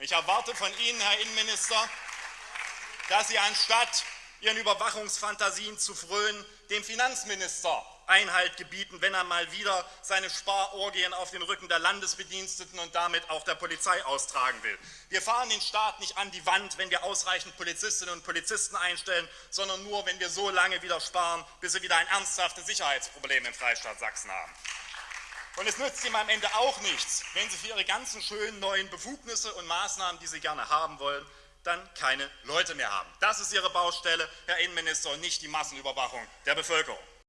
Ich erwarte von Ihnen, Herr Innenminister, dass Sie anstatt Ihren Überwachungsfantasien zu frönen, dem Finanzminister Einhalt gebieten, wenn er mal wieder seine Sparorgien auf den Rücken der Landesbediensteten und damit auch der Polizei austragen will. Wir fahren den Staat nicht an die Wand, wenn wir ausreichend Polizistinnen und Polizisten einstellen, sondern nur, wenn wir so lange wieder sparen, bis wir wieder ein ernsthaftes Sicherheitsproblem im Freistaat Sachsen haben. Und es nützt ihm am Ende auch nichts, wenn Sie für Ihre ganzen schönen neuen Befugnisse und Maßnahmen, die Sie gerne haben wollen, dann keine Leute mehr haben. Das ist Ihre Baustelle, Herr Innenminister, und nicht die Massenüberwachung der Bevölkerung.